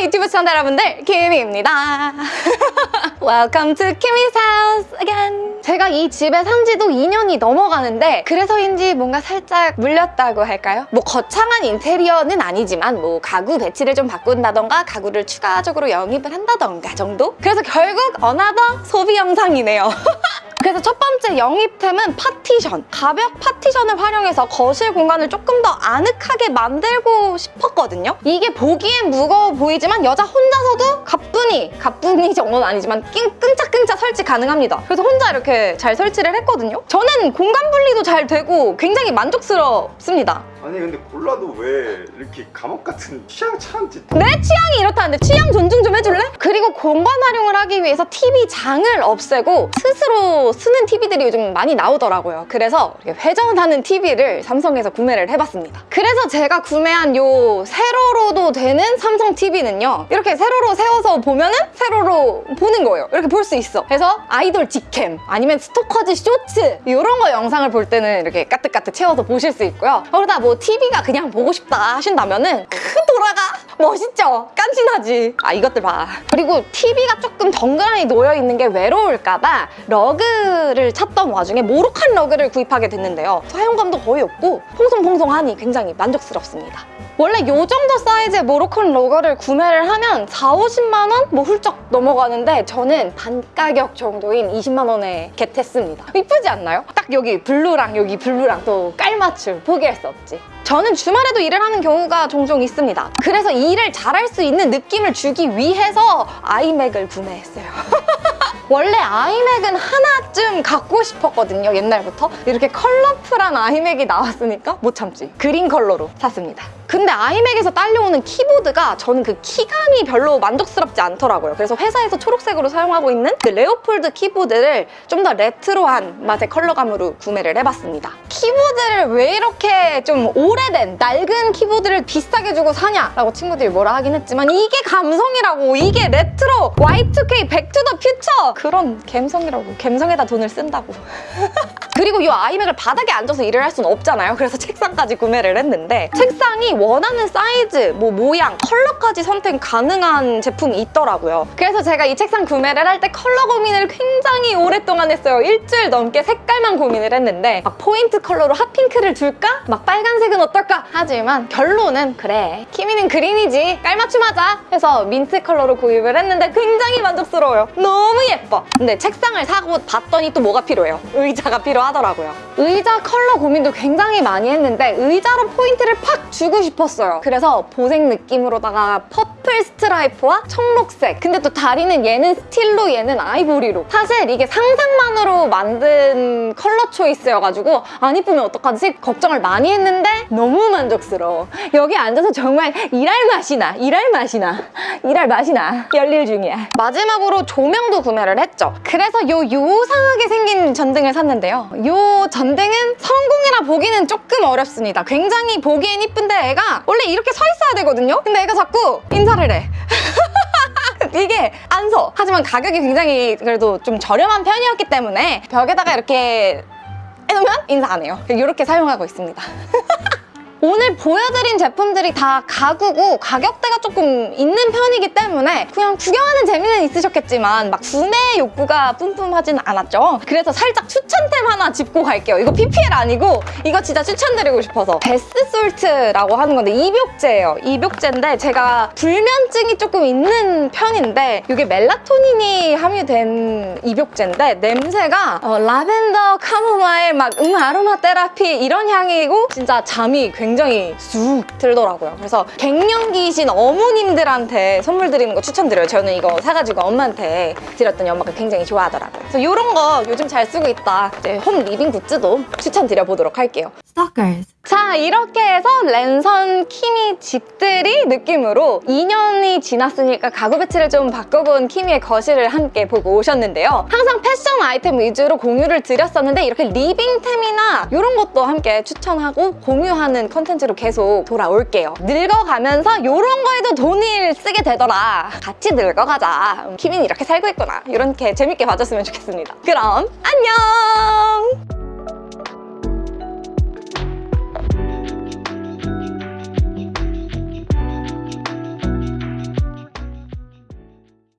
유튜브 시청자 여러분들 키미입니다 Welcome to Kimmy's house again 제가 이 집에 산 지도 2년이 넘어가는데 그래서인지 뭔가 살짝 물렸다고 할까요? 뭐 거창한 인테리어는 아니지만 뭐 가구 배치를 좀 바꾼다던가 가구를 추가적으로 영입을 한다던가 정도? 그래서 결국 another 소비 영상이네요 그래서 첫 번째 영입템은 파티션. 가벽 파티션을 활용해서 거실 공간을 조금 더 아늑하게 만들고 싶었거든요. 이게 보기엔 무거워 보이지만 여자 혼자서도 가뿐히, 가뿐히 정도는 아니지만 낑, 끈적끈적 설치 가능합니다. 그래서 혼자 이렇게 잘 설치를 했거든요. 저는 공간 분리도 잘 되고 굉장히 만족스럽습니다. 아니 근데 골라도 왜 이렇게 감옥 같은 취향 참지 내 취향이 이렇다는데 취향 존중 좀 해줄래? 그리고 공간 활용을 하기 위해서 TV 장을 없애고 스스로 쓰는 TV들이 요즘 많이 나오더라고요. 그래서 회전하는 TV를 삼성에서 구매를 해봤습니다. 그래서 제가 구매한 요 세로로도 되는 삼성 TV는요. 이렇게 세로로 세워서 보면은 세로로 보는 거예요. 이렇게 볼 수 있어. 그래서 아이돌 직캠 아니면 스토커즈 쇼츠 이런 거 영상을 볼 때는 이렇게 까뜩까뜩 채워서 보실 수 있고요. 그러다 뭐 TV가 그냥 보고 싶다 하신다면은 큰 돌아가 멋있죠? 깐신하지. 아 이것들 봐. 그리고 TV가 조금 덩그러니 놓여있는 게 외로울까봐 러그를 찾던 와중에 Moroccan 러그를 구입하게 됐는데요. 사용감도 거의 없고 퐁송퐁송하니 굉장히 만족스럽습니다 원래 이 정도 사이즈의 Moroccan 러그를 구매를 하면 4, 50만 원? 뭐 훌쩍 넘어가는데 저는 반가격 정도인 20만 원에 get했습니다. 이쁘지 않나요? 딱 여기 블루랑 여기 블루랑 또 깔맞춤 포기할 수 없지. 저는 주말에도 일을 하는 경우가 종종 있습니다. 그래서 일을 잘할 수 있는 느낌을 주기 위해서 iMac을 구매했어요. 원래 iMac은 하나쯤 갖고 싶었거든요, 옛날부터. 이렇게 컬러풀한 iMac이 나왔으니까 못 참지. 그린 컬러로 샀습니다. 근데 iMac에서 딸려오는 키보드가 저는 그 키감이 별로 만족스럽지 않더라고요. 그래서 회사에서 초록색으로 사용하고 있는 그 Leopold 키보드를 좀 더 레트로한 맛의 컬러감으로 구매를 해봤습니다. 키보드를 왜 이렇게 좀 오래된 낡은 키보드를 비싸게 주고 사냐 라고 친구들이 뭐라 하긴 했지만 이게 감성이라고 이게 레트로 Y2K Back to the Future 그런 감성이라고 감성에다 돈을 쓴다고 그리고 이 iMac을 바닥에 앉아서 일을 할 수는 없잖아요. 그래서 책상까지 구매를 했는데 책상이 원하는 사이즈, 뭐 모양, 컬러까지 선택 가능한 제품이 있더라고요. 그래서 제가 이 책상 구매를 할 때 컬러 고민을 굉장히 오랫동안 했어요. 일주일 넘게 색깔만 고민을 했는데 막 포인트 컬러로 hot pink를 줄까? 막 빨간색은 어떨까? 하지만 결론은 그래 키미는 green이지 깔맞춤하자 해서 민트 컬러로 구입을 했는데 굉장히 만족스러워요. 너무 예뻐. 근데 책상을 사고 봤더니 또 뭐가 필요해요? 의자가 필요하더라고요. 의자 컬러 고민도 굉장히 많이 했는데 의자로 포인트를 팍 주고 싶었어요. 그래서 보색 느낌으로다가 purple 스트라이프와 청록색 근데 또 다리는 얘는 스틸로 얘는 아이보리로 사실 이게 상상만으로 만든 컬러 초이스여가지고 안 이쁘면 어떡하지? 걱정을 많이 했는데 너무 만족스러워. 여기 앉아서 정말 일할 맛이 나, 일할 맛이 나, 일할 맛이 나. 열일 중이야. 마지막으로 조명도 구매를 했죠. 그래서 요 요상하게 생긴 전등을 샀는데요. 요 전등은 성공이라 보기는 조금 어렵습니다. 굉장히 보기엔 이쁜데 애가 원래 이렇게 서 있어야 되거든요. 근데 애가 자꾸 인사 를 해. 이게 안 서. 하지만 가격이 굉장히 그래도 좀 저렴한 편이었기 때문에 벽에다가 이렇게 해놓으면 인사 안 해요. 이렇게 사용하고 있습니다. 오늘 보여드린 제품들이 다 가구고 가격대가 조금 있는 편이기 때문에 그냥 구경하는 재미는 있으셨겠지만 막 구매 욕구가 뿜뿜하진 않았죠. 그래서 살짝 추천템 하나 짚고 갈게요. 이거 PPL 아니고 이거 진짜 추천드리고 싶어서 베스솔트라고 하는 건데 입욕제예요. 입욕제인데 제가 불면증이 조금 있는 편인데 이게 멜라토닌이 함유된 입욕제인데 냄새가 어, 라벤더, 카모마일, 막 음, 아로마 테라피 이런 향이고 진짜 잠이 굉장히 쑥 들더라고요. 그래서 갱년기이신 어머님들한테 선물 드리는 거 추천드려요. 저는 이거 사가지고 엄마한테 드렸더니 엄마가 굉장히 좋아하더라고요. 그래서 이런 거 요즘 잘 쓰고 있다. 이제 home living goods도 추천드려보도록 할게요. Stalkers. 자 이렇게 해서 랜선 키미 집들이 느낌으로 2년이 지났으니까 가구 배치를 좀 바꿔본 키미의 거실을 함께 보고 오셨는데요. 항상 패션 아이템 위주로 공유를 드렸었는데 이렇게 living템이나 이런 것도 함께 추천하고 공유하는 컨텐츠로 계속 돌아올게요. 늙어가면서 이런 거에도 돈을 쓰게 되더라. 같이 늙어가자. 음, 키미는 이렇게 살고 있구나. 이렇게 재밌게 봐줬으면 좋겠습니다. 그럼 안녕!